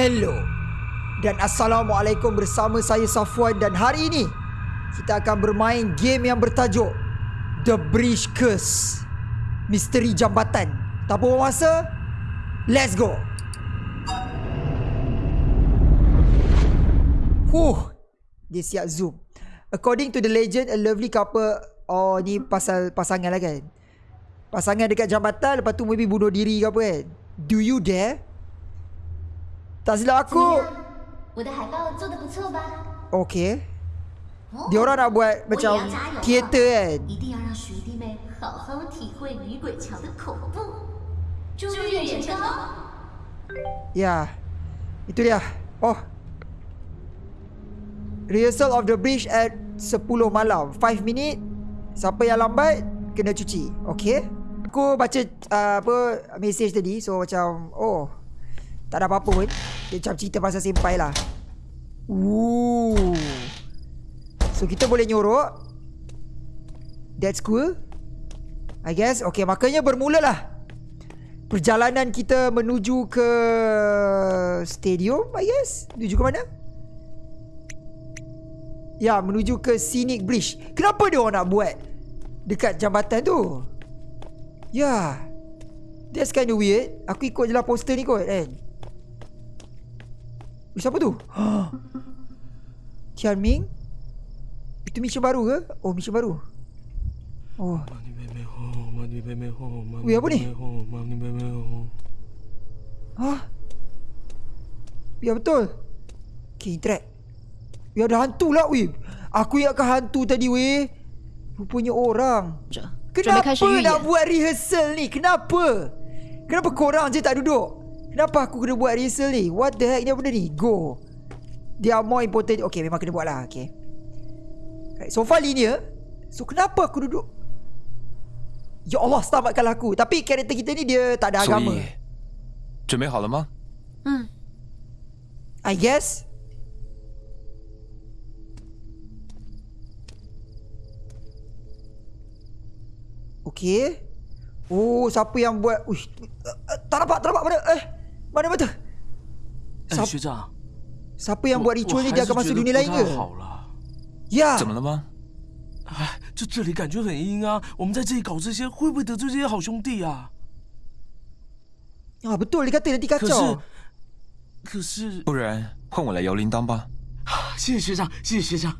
Hello. Dan Assalamualaikum bersama saya Safwan dan hari ini kita akan bermain game yang bertajuk The Bridge Curse. Misteri Jambatan. Buang masa? Let's go. Huh Dia siap zoom. According to the legend A lovely couple Oh ni pasal pasangan lah kan. Pasangan dekat jambatan Lepas tu maybe bunuh diri ke apa kan. Do you dare? Tak silap aku 我的海报做的不错吧？ Okay Dia orang nak buat macam Theater kan 一定要让学弟妹好好体会女鬼桥的恐怖。祝愿成功！ Ya Itu dia Oh Rehearsal of the bridge at 10 malam 5 minit Siapa yang lambat Kena cuci Okay Aku baca uh, apa Message tadi So macam Oh tak ada apa-apa pun Dia macam cerita pasal senpai lah. Ooh. So kita boleh nyorok. That's cool. I guess. Okay makanya bermula lah. Perjalanan kita menuju ke Stadium I guess. Menuju ke mana? Ya menuju ke Scenic Bridge. Kenapa dia orang nak buat Dekat jambatan tu? Ya. That's kind of weird. Aku ikut je lah poster ni kot kan Ui, siapa tu? Tian Ming? Itu mission baru ke? Oh, mission baru. Oh. Ui, apa ni? Hah? Ya, betul. Okay, interact. Ya, ada hantu lah, ui. Aku ingatkan hantu tadi, ui. Rupanya orang. Kenapa nak buat rehearsal ni? Kenapa? Kenapa korang je tak duduk? Kenapa aku kena buat rehearsal ni? What the heck ni apa benda ni? Go They are more important Okay memang kena buat lah Okay right, So far linear So kenapa aku duduk Ya Allah selamatkanlah aku Tapi karakter kita ni dia tak ada 所 agama 以，准备好了吗？ I guess Okay Oh siapa yang buat Uish, uh, uh, Tak nampak tak nampak mana Eh Mana mata 哎， Sap- 学长， Siapa yang 我 buat 我 ritual ni 还 Dia 是 akan 觉 masuk 得 dunia 不 lain 太 ke 好了。 Ya 怎么了吗？哎，这这里感觉很阴啊！我们在这里搞这些，会不会得罪这些好兄弟啊？ Ah betul dia kata nanti 可是 kacau，可是，不然换我来摇铃铛吧。谢谢学长，谢谢学长。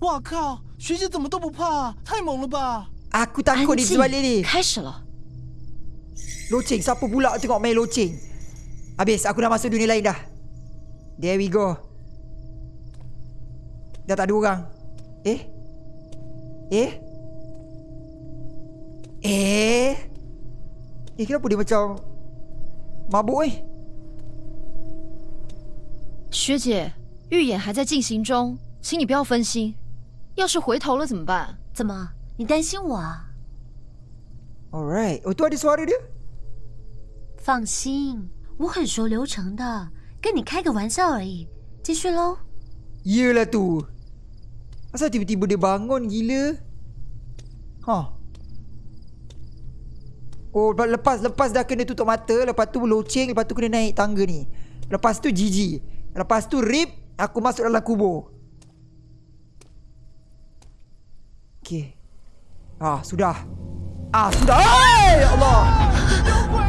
哇靠，学姐怎么都不怕，太猛了吧！ Aku 安 takut dia 静 sebalik ni 开始了。 Loceng siapa pula tengok main loceng Habis aku dah masuk dunia lain dah There we go Dah tak ada orang Eh Eh Eh Eh kenapa dia macam Mabuk eh 学姐，预演还在进行中，请你不要分心。要是回头了怎么办？怎么？你担心我啊？ Alright Oh tu ada suara dia 放心， 我很熟流程的，跟你开个玩笑而已。继续喽。 Yelah tu Asal tiba-tiba dia bangun gila Ha Oh lepas lepas dah kena tutup mata Lepas tu loceng Lepas tu kena naik tangga ni Lepas tu GG Lepas tu rip Aku masuk dalam kubur Okay Ah sudah Ah sudah Hai Ya Allah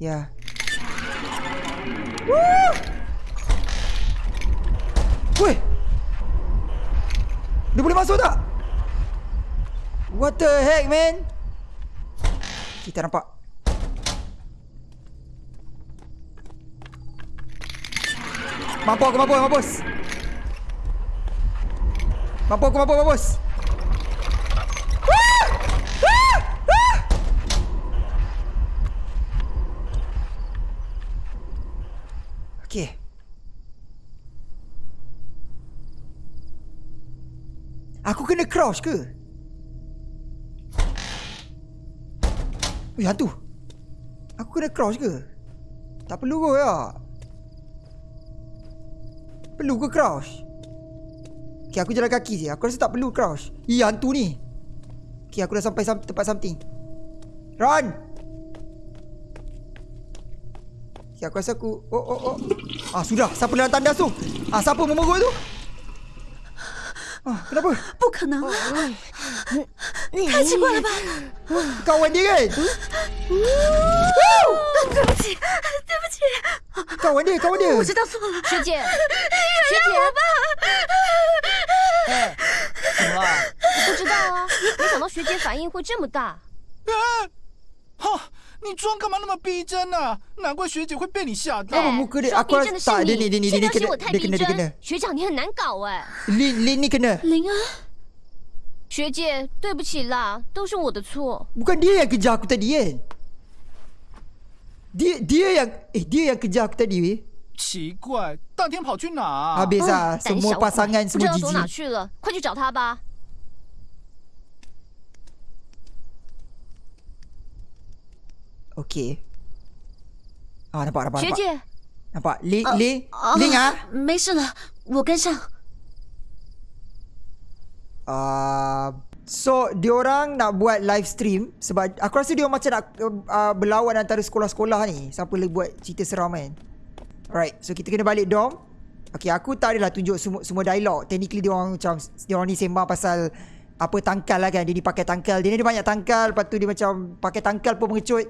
Ya. Woo! Weh! Dia boleh masuk tak? What the heck man? Kita nampak. Mampu aku mampu mampus. Mampu aku mampu mampus Ah! Ah! Ah! Aku kena crouch ke? Ui, hantu. Aku kena crouch ke? Tak perlu ke ya? Perlu ke crouch? Okay, aku jalan kaki je. Aku rasa tak perlu crouch. Ih, hantu ni. Okay, aku dah sampai sam- tempat something. Run! Okay, aku rasa aku... Oh, oh, oh. Ah, sudah. Siapa dalam tandas tu? Ah, siapa memerut tu? Ah, kenapa? 不可能啊！太奇怪了吧！Kawan dia kan? 对不起，对不起，Kawan dia, kawan dia. 我知道错了。学姐，学姐，哎，怎么了？不知道啊，没想到学姐反应会这么大。啊，哈，你妆干嘛那么逼真呢、难怪学姐会被你吓到。哎muka dia- 说 aku 逼真的是 tak, dia ni, 你， dia ni, 现 dia 在 kena- 嫌我太 dia 逼 kena, dia 真 kena.，学长你很难搞哎。 Lin, Lin ni kena. 林安，学姐，对不起啦，都是我的错。 Bukan dia yang kejar aku tadi kan? Dia dia yang eh dia yang kejar aku tadi weh. 奇怪，当天跑去哪？ Habis lah 胆 semua 小鬼 pasangan 不知 semua 道躲哪 jijik. 去了，快去找他吧。 Okay. Ah nampak nampak 学 nampak. 姐， Nampak. Lin 呃 Lin 啊 Lin ah. 没事了，我跟上。 Uh, so diorang nak buat live stream sebab aku rasa dia macam nak uh, berlawan antara sekolah-sekolah ni siapa lagi buat cerita seram kan. Alright, so kita kena balik dom. Okay, aku tak adalah tunjuk semua semua dialog. Technically dia orang macam dia orang ni sembang pasal apa tangkal lah kan. Dia ni pakai tangkal. Dia ni dia banyak tangkal. Lepas tu dia macam pakai tangkal pun mengecut.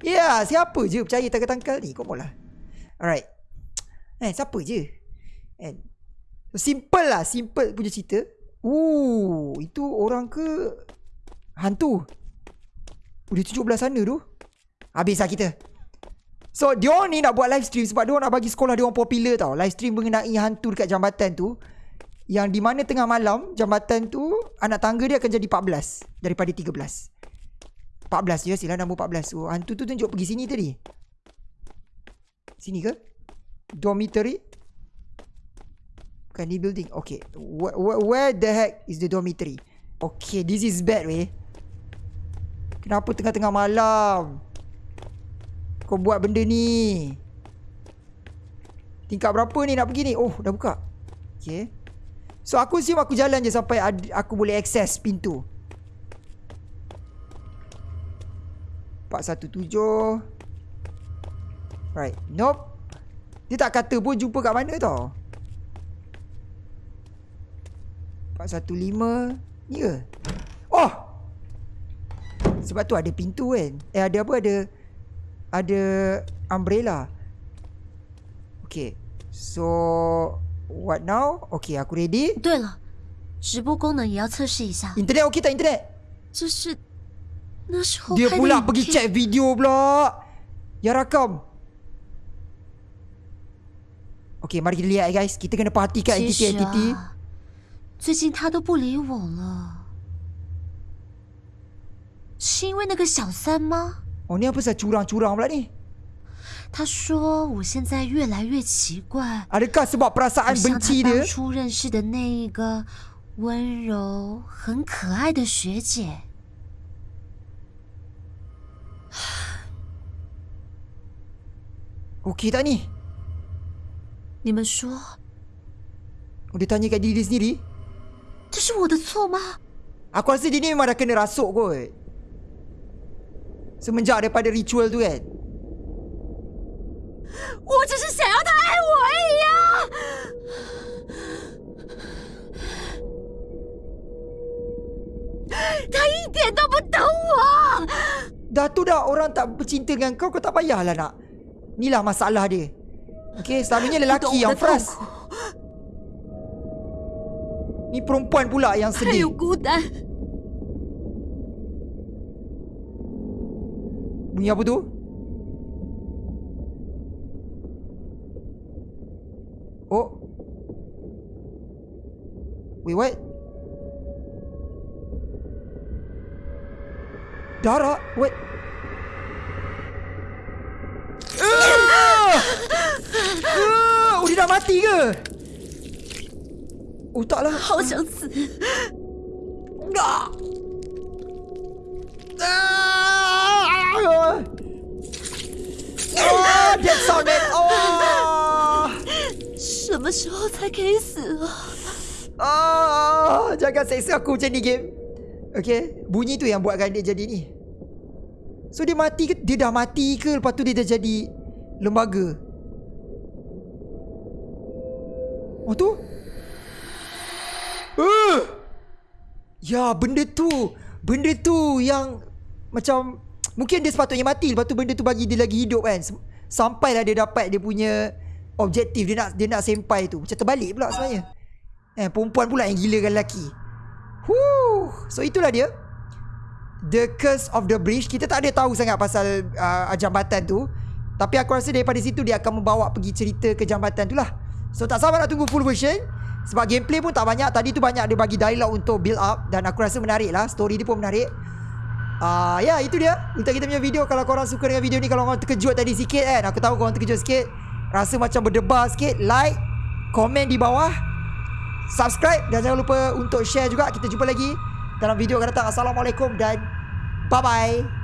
Ya, yeah, siapa je percaya pakai tangkal ni? Kau lah. Alright. Eh, siapa je? And simple lah, simple punya cerita. Ooh, itu orang ke hantu? Dia tunjuk belah sana tu. Habislah kita. So, dia ni nak buat live stream sebab dia nak bagi sekolah dia orang popular tau. Live stream mengenai hantu dekat jambatan tu. Yang di mana tengah malam, jambatan tu, anak tangga dia akan jadi 14 daripada 13. 14 je silah nombor 14. So, hantu tu tunjuk pergi sini tadi. Sini ke? Dormitory? Bukan ni building. Okay. Where, where, where the heck is the dormitory? Okay, this is bad weh. Kenapa tengah-tengah malam? Kau buat benda ni. Tingkat berapa ni nak pergi ni? Oh, dah buka. Okay. So aku assume aku jalan je sampai aku boleh access pintu. 417. Right. Nope. Dia tak kata pun jumpa kat mana tau. 415 Ni ke? Oh! Sebab tu ada pintu kan Eh ada apa ada Ada Umbrella Okay So What now? Okay aku ready 对了，直播功能也要测试一下。 Internet okay tak internet? 这是那时候 Dia 拍的 pula 影 pergi 片 check video pula Ya rakam Okay mari kita lihat eh, guys Kita kena perhatikan 其 entity 实 entity 啊，最近他都不理我了，是因为那个小三吗？ Oh ni apa sah curang-curang pula ni 他说我现在越来越奇怪， Adakah sebab 不 perasaan 像他 benci 当 dia 初认识的那一个温柔、很可爱的学姐。 Okey tak ni? 你们说 Oh, dia tanya kat diri dia sendiri 这是我的错吗？ Aku rasa dia ni memang dah kena rasuk kot Semenjak daripada ritual tu kan 我只是想要他爱我而已啊！他一点都不懂我。 Dah tu dah orang tak bercinta dengan kau Kau tak payahlah nak Inilah masalah dia. Okey, selalunya lelaki yang fras. Ni perempuan pula yang sedih. Ayuh, kuda. Bunyi apa tu? Oh. Wait, what? Darah, What? Oh dia dah mati ke? Oh taklah 好想死！ Ah! Ah! Oh, that sound man. Oh. 什么时候才可以死啊？ Oh, jangan seksa aku macam ni game. Okay, bunyi tu yang buatkan dia jadi ni. So dia mati ke? Dia dah mati ke? Lepas tu dia dah jadi lembaga. Oh tu? Uh! Ya, benda tu. Benda tu yang macam mungkin dia sepatutnya mati lepas tu benda tu bagi dia lagi hidup kan. Sampailah dia dapat dia punya objektif dia nak dia nak sampai tu. Macam terbalik pula sebenarnya. Eh, perempuan pula yang gilakan lelaki. Huh. So itulah dia. The Curse of the Bridge. Kita tak ada tahu sangat pasal uh, jambatan tu. Tapi aku rasa daripada situ dia akan membawa pergi cerita ke jambatan tu lah. So tak sabar nak tunggu full version. Sebab gameplay pun tak banyak. Tadi tu banyak dia bagi dialog untuk build up. Dan aku rasa menarik lah. Story dia pun menarik. Ah uh, ya itu dia untuk kita punya video kalau korang suka dengan video ni kalau korang terkejut tadi sikit kan aku tahu korang terkejut sikit rasa macam berdebar sikit like komen di bawah subscribe dan jangan lupa untuk share juga kita jumpa lagi dalam video akan datang assalamualaikum dan bye bye